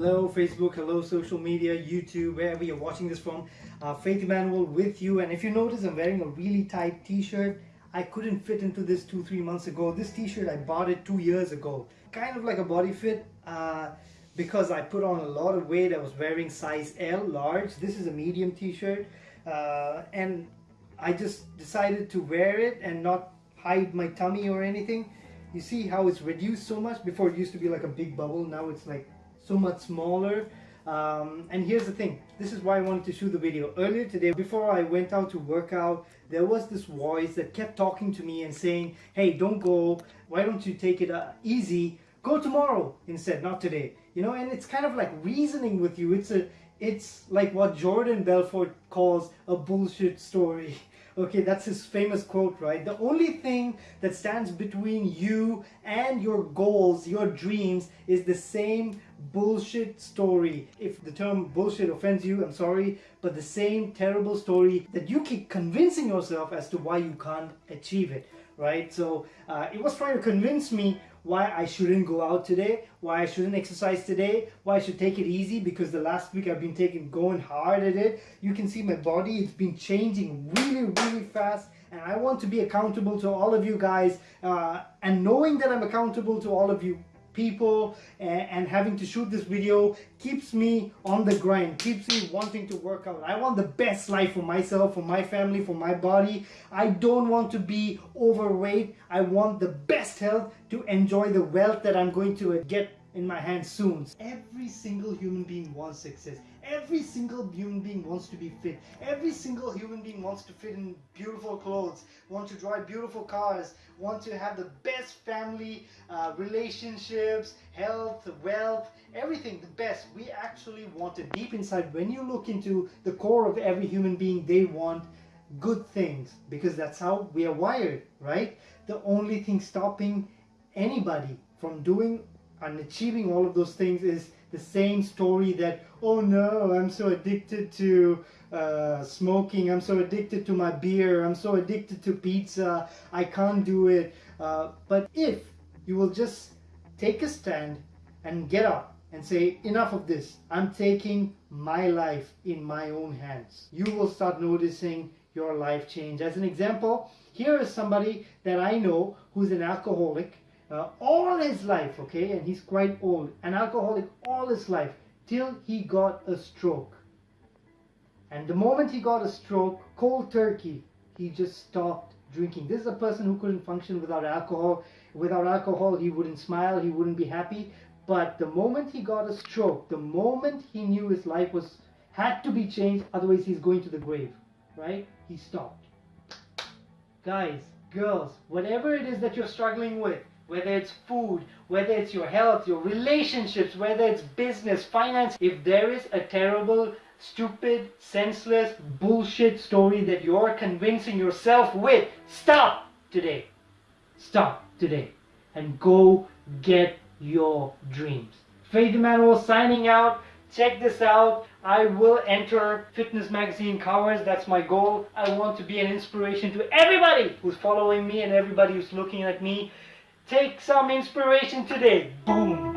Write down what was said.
Hello Facebook, hello social media, YouTube, wherever you're watching this from. Uh, Faith Emmanuel with you and if you notice I'm wearing a really tight t-shirt. I couldn't fit into this two, three months ago. This t-shirt I bought it two years ago. Kind of like a body fit uh, because I put on a lot of weight. I was wearing size L, large. This is a medium t-shirt uh, and I just decided to wear it and not hide my tummy or anything. You see how it's reduced so much? Before it used to be like a big bubble, now it's like so much smaller. Um, and here's the thing, this is why I wanted to shoot the video. Earlier today, before I went out to work out, there was this voice that kept talking to me and saying, hey, don't go, why don't you take it uh, easy, go tomorrow instead, not today. You know, and it's kind of like reasoning with you. It's a, it's like what Jordan Belfort calls a bullshit story. Okay, that's his famous quote, right? The only thing that stands between you and your goals, your dreams, is the same bullshit story. If the term bullshit offends you, I'm sorry, but the same terrible story that you keep convincing yourself as to why you can't achieve it, right? So uh, it was trying to convince me why I shouldn't go out today, why I shouldn't exercise today, why I should take it easy because the last week I've been taking going hard at it. You can see my body, it's been changing really, really fast and I want to be accountable to all of you guys uh, and knowing that I'm accountable to all of you people and, and, having to shoot this video keeps me on the grind keeps me wanting to work out. I want the best life for myself for my family for my body. I don't want to be overweight. I want the best health to enjoy the wealth that I'm going to get in my hands soon. Every single human being wants success. Every single human being wants to be fit. Every single human being wants to fit in beautiful clothes, want to drive beautiful cars, want to have the best family, uh, relationships, health, wealth, everything, the best. We actually want it deep inside. When you look into the core of every human being, they want good things because that's how we are wired, right? The only thing stopping anybody from doing and achieving all of those things is the same story that oh no i'm so addicted to uh, smoking i'm so addicted to my beer i'm so addicted to pizza i can't do it. Uh, but if you will just take a stand and get up and say enough of this i'm taking my life in my own hands. You will start noticing your life change. As an example here is somebody that i know who's an alcoholic uh, all his life, okay, and he's quite old, an alcoholic all his life, till he got a stroke. And the moment he got a stroke, cold turkey, he just stopped drinking. This is a person who couldn't function without alcohol. Without alcohol, he wouldn't smile, he wouldn't be happy. But the moment he got a stroke, the moment he knew his life was had to be changed, otherwise he's going to the grave, right? He stopped. Guys, girls, whatever it is that you're struggling with, whether it's food, whether it's your health, your relationships, whether it's business, finance, if there is a terrible, stupid, senseless, bullshit story that you're convincing yourself with, stop today. Stop today and go get your dreams. Faith Emmanuel signing out. Check this out. I will enter fitness magazine covers. That's my goal. I want to be an inspiration to everybody who's following me and everybody who's looking at me. Take some inspiration today. Boom.